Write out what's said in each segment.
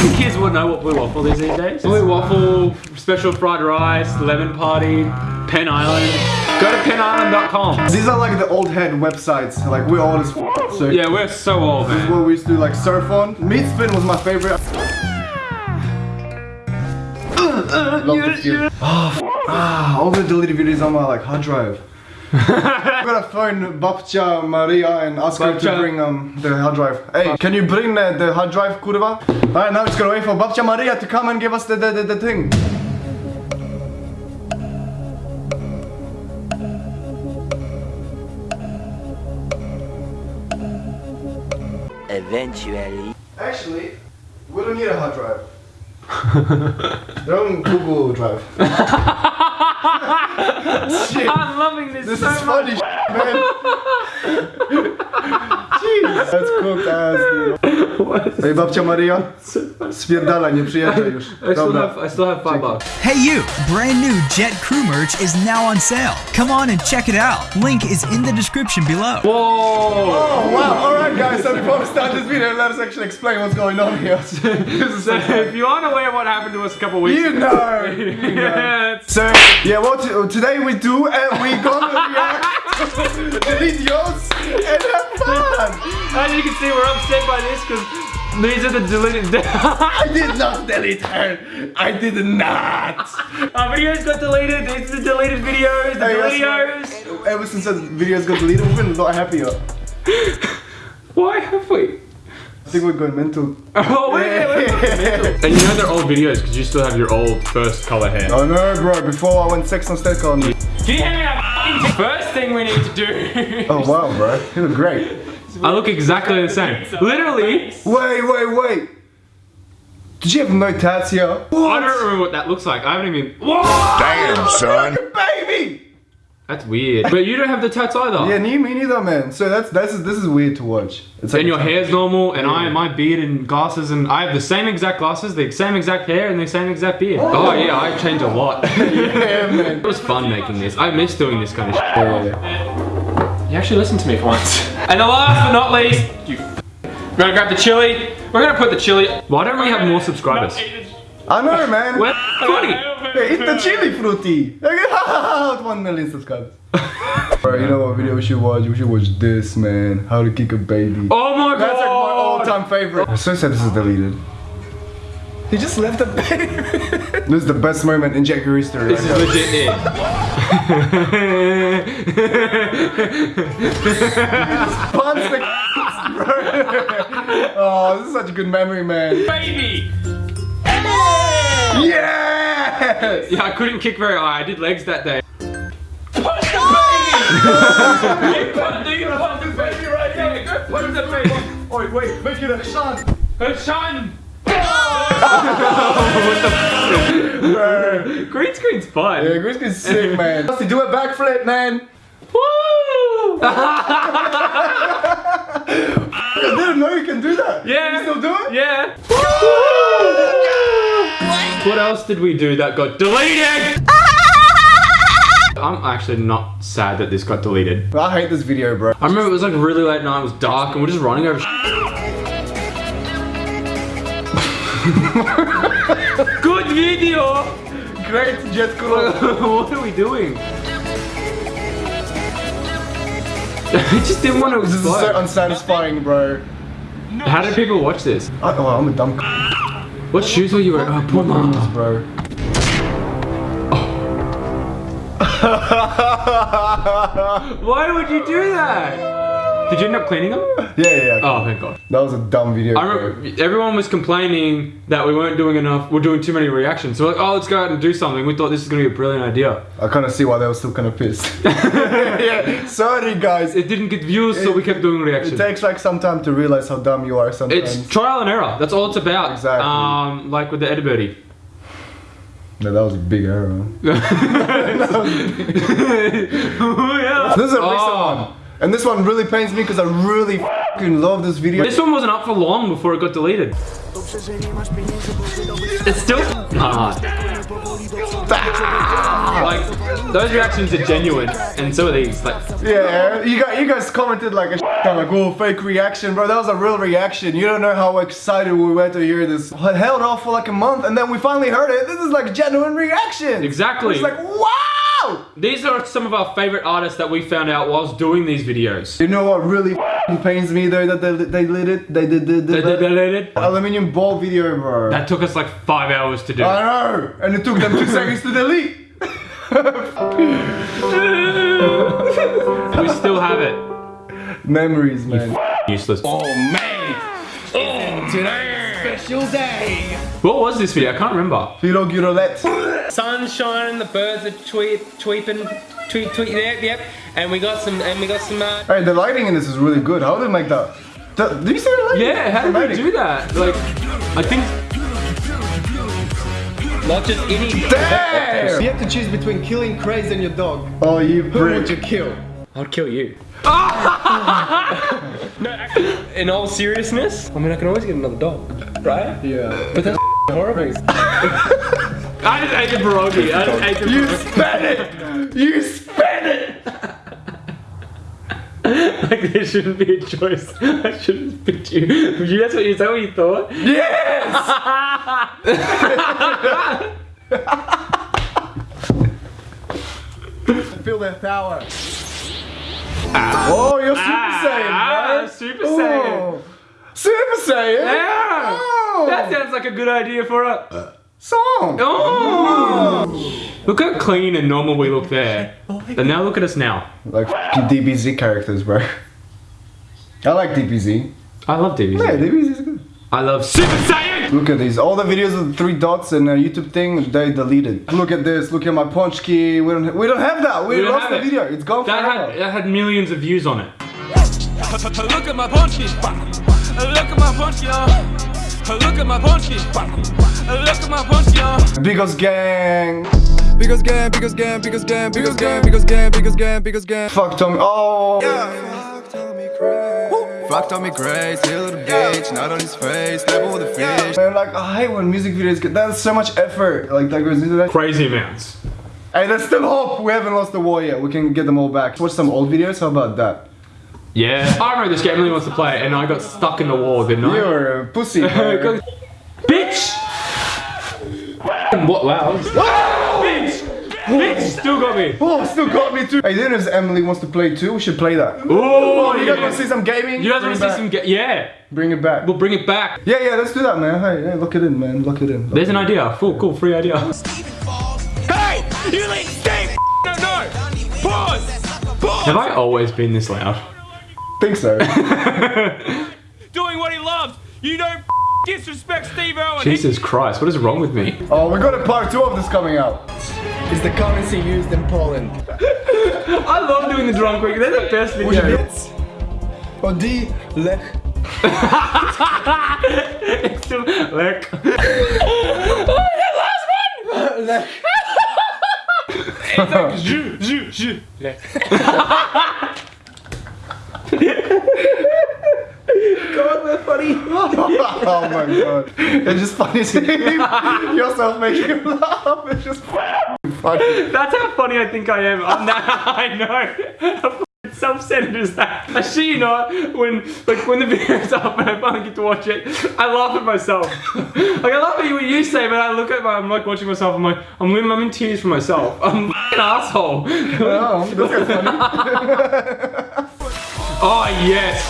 think kids would know what blue waffle is these days? Blue waffle, special fried rice, lemon party, Penn Island. Go to pennisland.com. These are like the old head websites. Like we're old as f so Yeah, we're so old, This is man. what we used to do like surf on. Meat spin was my favorite. Love the few. Ah, f- ah, all the deleted videos on my like hard drive. I'm gonna phone Babcia Maria and ask her to bring um the hard drive. Hey, can you bring the, the hard drive, kurwa? Alright, now it's gonna wait for Babcia Maria to come and give us the the, the, the thing. Eventually. Actually, we don't need a hard drive. They're on Google Drive. I'm loving this, This so is much. funny, man. Jeez. That's cooked ass, dude. Ej, babcia Maria, spierdala, nie przyjeżdżaj już. I still have, I still have five bucks. Hey you! Brand new Jet Crew merch is now on sale. Come on and check it out. Link is in the description below. Whoa! Oh, wow. Alright, guys, so before we start this video, let us actually explain what's going on here. So if you aren't aware of what happened to us a couple weeks You ago, know. You know. yeah, it's- So, yeah, what today we do, and we're gonna react to the videos and have fun. as you can see, we're upset by this because these are the deleted. I did not delete her. I did not. Our videos got deleted. These are the deleted videos. The Hey, videos. Ever since the videos got deleted, we've been a lot happier. Why have we? I think we're going mental. Oh wait, wait, wait. And you know they're old videos because you still have your old first color hair. Oh no, bro, before I went sex on state on me. Can you hand me that f***ing First thing we need to do. Oh wow, bro. You look great. I look exactly the same. Literally, Wait, wait, wait. Did you have no tats here? I don't remember what that looks like. I haven't even. Whoa! Damn, son. Baby! That's weird. But you don't have the tats either. Yeah, me, me neither, man. So that's that's this is weird to watch. It's And your a- hair's normal, and I, my beard and glasses, and I have the same exact glasses, the same exact hair, and the same exact beard. Oh, oh yeah, I changed a lot. Yeah, man. It was fun making this. I miss doing this kind of shit. Yeah. You actually listened to me for once. And the last but not least, you. We're gonna grab the chili. We're gonna put the chili. Why don't we have more subscribers? I know, man. We're funny. Hey, eat the chili fruity. With one million subscribers. Bro, you know what video we should watch? We should watch this, man. How to kick a baby. Oh my god. That's like my all-time favorite. I'm so sad this is deleted. He just left the baby. this is the best moment in Jackie history. This is right legit it. now. Punch the bro. Oh, this is such a good memory, man. Baby! Yes! Yeah, I couldn't kick very high. I did legs that day. Oi, wait, make it a shot. Shine! Bro. Green screen's fun. Yeah, Chris is sick, man. To do a backflip, man. Woo! I didn't know you can do that. Yeah. You still do it? Yeah. What else did we do that got deleted? I'm actually not sad that this got deleted. I hate this video, bro. I remember it was like really late night, it was dark, and we're just running over Good video! Great jet what are we doing? I just didn't want to This is so unsatisfying, bro. How did people watch this? I, oh, I'm a dumb What shoes were you wearing? Oh, Puma. bro. Why would you do that? Did you end up cleaning them? Yeah, yeah, yeah. Oh, thank God. That was a dumb video. I remember everyone was complaining that we weren't doing enough, we're doing too many reactions. So we're like, oh, let's go out and do something. We thought this is gonna be a brilliant idea. I kind of see why they were still kind of pissed. yeah, sorry guys. It, It didn't get views, so we kept doing reactions. It takes like some time to realize how dumb you are sometimes. It's trial and error. That's all it's about. Exactly. Um, like with the Eddie no, that was a big error. man. yeah. This is a recent Oh. one. And this one really pains me because I really fucking love this video. This one wasn't up for long before it got deleted. It's still hard. Like those reactions are genuine, and so are these. Like Yeah, you guys, you guys commented like a sh- I'm like, oh, fake reaction, bro. That was a real reaction. You don't know how excited we were to hear this. I held off for like a month, and then we finally heard it. This is like genuine reaction. Exactly. It's like, wow. These are some of our favorite artists that we found out whilst doing these videos. You know what really pains me though that they they lit it. They did did They- they- did they did it. aluminium ball video, bro. That took us like five hours to do. I know, and it took them two seconds to delete. we still have it. Memories, man. Useless. Oh man! Oh, today, special day. What was this video? I can't remember. Filo Girolette. Sun shining, the birds are tweet, tweeping, tweet, tweet. Yep, yep. And we got some, and we got some. Uh, Hey, the lighting in this is really good. How did they make that? The- Did you see the lighting? Yeah, how did they do that? Like, I think not just any. Damn! You have to choose between killing Craze and your dog. Oh, you Who would prick. you kill? I'd kill you. no, actually, in all seriousness, I mean, I can always get another dog, right? Yeah. But that's horrible. I just ate the pierogi. I just ate the You pierogi. spent it! You spent it! Like there shouldn't be a choice. I shouldn't pick you. you that's what you. Is that what you thought? Yes! Feel their power. Ah. Oh, you're Super Ah, Saiyan, ah, bro. Super Saiyan. Oh. Super Saiyan? Yeah. Oh. That sounds like a good idea for a. Uh. Song. Oh. Look how clean and normal we look there. Oh, and now look at us now. Like DBZ characters, bro. I like DBZ. I love DBZ. Yeah, DBZ is good. I love Super Saiyan. Look at these. All the videos of the three dots and a YouTube thing, they deleted. Look at this. Look at my punch key. We don't. We don't have that. We, We lost the it. video. It's gone That forever. had that had millions of views on it. Look at my punchy. Look at my punchy. Look at my punchy. Look at my punchy. Bigos gang. Biggest game, biggest game, biggest game, biggest game, biggest game, biggest game, biggest game. Fuck Tommy. Oh. Fucked on me crazy, still the bitch, not on his face, level with the fish. Man, like I hate when music videos get. That's so much effort. Like that goes into that. Crazy amounts. Hey, there's still hope. We haven't lost the war yet. We can get them all back. Watch some old videos. How about that? Yeah. I remember this game really wants to play, and I got stuck in the wall, didn't I? You're a pussy. Bitch! What? Wow. Ah! Bitch! Bitch still got me. oh, still got me too. Hey, then if Emily wants to play too, we should play that. Oh, You guys want to see some gaming? You guys want to see some? Ga- yeah. Bring it back. We'll bring it back. Yeah, yeah, let's do that, man. Hey, hey, lock it in, man. Look it in. There's an idea. Cool, cool, free idea. Hey, you leave Steve. No, no. Pause. Pause. Have I always been this loud? think so. Doing what he loves. You don't disrespect Steve Irwin. Jesus Christ, what is wrong with me? oh, we got a part two of this coming out. Is the currency used in Poland? I love doing the drum quick. They're the best videos. Odi, Lech. It's still like. Lech. oh my god. It's just funny seeing yourself making him laugh. It's just funny. That's how funny I think I am. I'm that, I know. How self-centered is that? I shit you not, when like when the video's up and I finally get to watch it, I laugh at myself. like I laugh at what you say, but I look at my, I'm like watching myself. I'm like, I'm, in- I'm in tears for myself. I'm an asshole. Oh, funny. oh yes,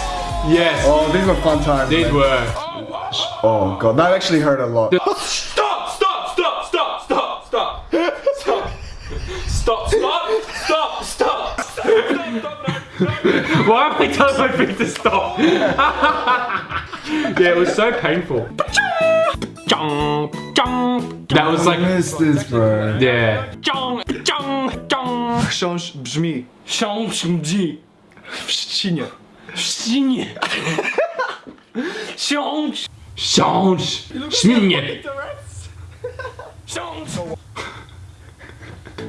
yes. Oh, these were fun times. These man. were. Oh god, that actually hurt a lot. Stop! Stop! Stop! Stop! Stop! Stop! Stop! Stop! Stop! Stop! Stop! Stop! Why am I telling my feet to stop? yeah, it was so painful. That was I like, missed this, bro. yeah. Książ brzmi w trzcinie. Change. Change Zmienię!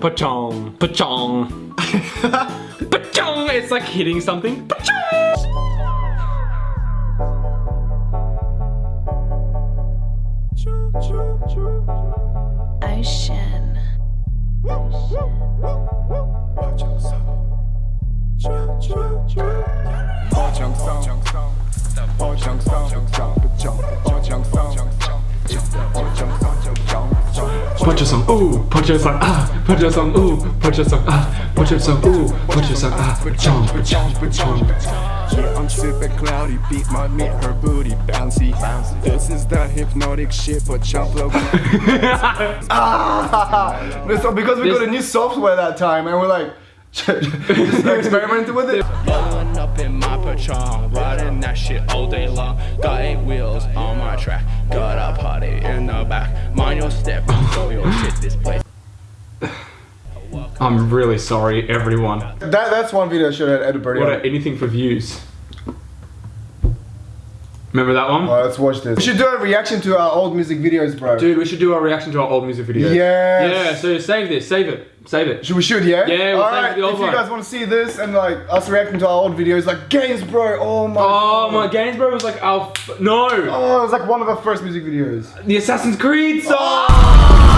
Pachong, pachong. pachong! It's like hitting something. Pachong! Ocean. Ocean. Pachong song. Pachong song ooh, punch your song, ah, punch your song, ooh, punch your song, ah, punch your song, ooh, punch your song, ah, jump, jump, jump. Yeah, I'm super cloudy, beat my meat, her booty bouncy. This is that hypnotic shit, but jump low. Ah, because we got a new software that time and we're like just experimented with it. Rolling up in my Patron, riding that shit all day long. Got eight wheels on my track, got a party in the back. Mind your step, throw your shit this place. I'm really sorry, everyone. That that's one video I should have edited. What anything for views. Remember that one? Alright, let's watch this. We should do a reaction to our old music videos, bro. Dude, we should do a reaction to our old music videos. Yes. Yeah, so save this, save it, save it. Should we shoot, yeah? Yeah, we'll Alright, save the old if you guys want to see this and like us reacting to our old videos, like games, bro. Oh my. Oh God. my games, bro, was like our f- no, Oh, it was like one of our first music videos. the Assassin's Creed song. Oh!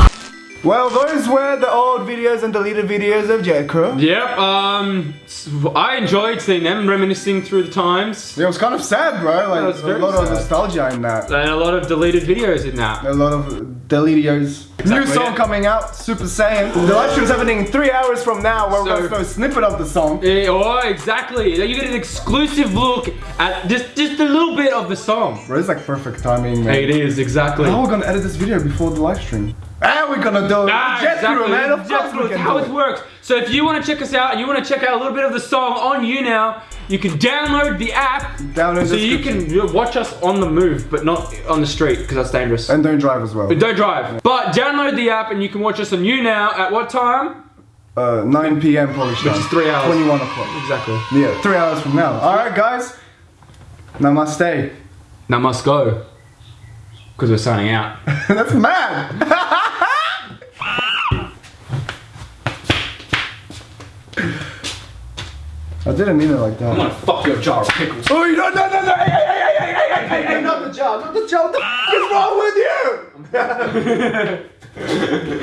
Well, those were the old videos and deleted videos of Jet Crew. Yep. Um, I enjoyed seeing them, reminiscing through the times, Yeah, It was kind of sad, bro. Like was a lot of nostalgia in that. and a lot of deleted videos in that. A lot of deletios. New Exactly, song yeah. coming out, Super Saiyan. The live stream's happening in three hours from now, where we're gonna show a snippet of the song. Eh, oh, exactly. You get an exclusive look at just just a little bit of the song. Bro, it's like perfect timing, man. It is exactly. How are we gonna edit this video before the live stream? We're gonna do it. Ah, Jet exactly. Crew, man. Of Jet course Crew, we it's can how it it. works. So if you want to check us out and you want to check out a little bit of the song on YouNow, you can download the app. Download so you can watch us on the move, but not on the street because that's dangerous. And don't drive as well. But don't drive. But download the app and you can watch us on YouNow at what time? Uh, 9 p.m. Polish time. Which is three hours. 21 o'clock. Exactly. Yeah, three hours from now. All right, guys. Namaste. Now must go because we're signing out. That's mad. I didn't mean it like that. I'm gonna fuck your jar of pickles. Oh, no, no, no, no. Hey, hey, hey, hey, hey, hey, hey, hey, not the jar, not the jar. What the f is wrong with you?